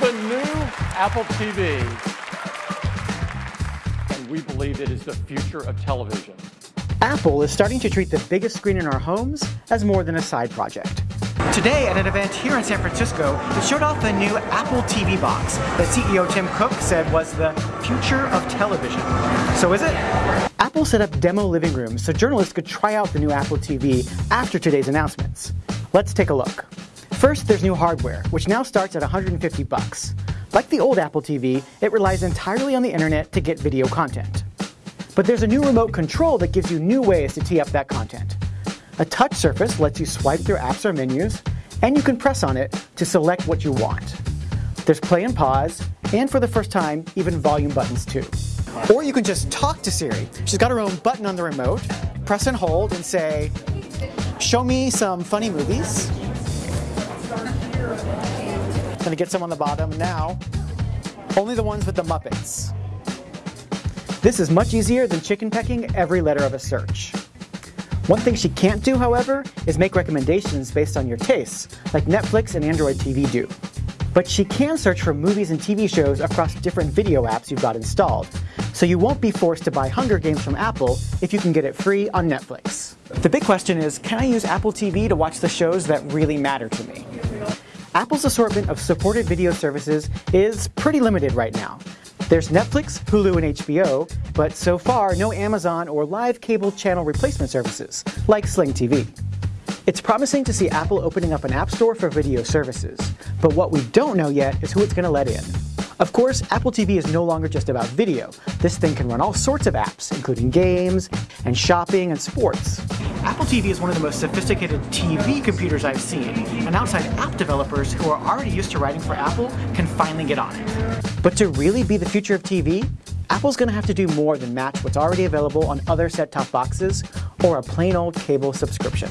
the new Apple TV. And we believe it is the future of television. Apple is starting to treat the biggest screen in our homes as more than a side project. Today at an event here in San Francisco, it showed off the new Apple TV box that CEO Tim Cook said was the future of television. So is it? Apple set up demo living rooms so journalists could try out the new Apple TV after today's announcements. Let's take a look. First, there's new hardware, which now starts at 150 bucks. Like the old Apple TV, it relies entirely on the internet to get video content. But there's a new remote control that gives you new ways to tee up that content. A touch surface lets you swipe through apps or menus, and you can press on it to select what you want. There's play and pause, and for the first time, even volume buttons too. Or you can just talk to Siri. She's got her own button on the remote, press and hold and say, show me some funny movies. Gonna get some on the bottom now. Only the ones with the Muppets. This is much easier than chicken pecking every letter of a search. One thing she can't do, however, is make recommendations based on your tastes, like Netflix and Android TV do. But she can search for movies and TV shows across different video apps you've got installed, so you won't be forced to buy Hunger Games from Apple if you can get it free on Netflix. The big question is, can I use Apple TV to watch the shows that really matter to me? Apple's assortment of supported video services is pretty limited right now, there's Netflix, Hulu, and HBO, but so far no Amazon or live cable channel replacement services, like Sling TV. It's promising to see Apple opening up an app store for video services, but what we don't know yet is who it's going to let in. Of course, Apple TV is no longer just about video. This thing can run all sorts of apps, including games, and shopping, and sports. Apple TV is one of the most sophisticated TV computers I've seen, and outside app developers who are already used to writing for Apple can finally get on it. But to really be the future of TV, Apple's going to have to do more than match what's already available on other set-top boxes or a plain old cable subscription.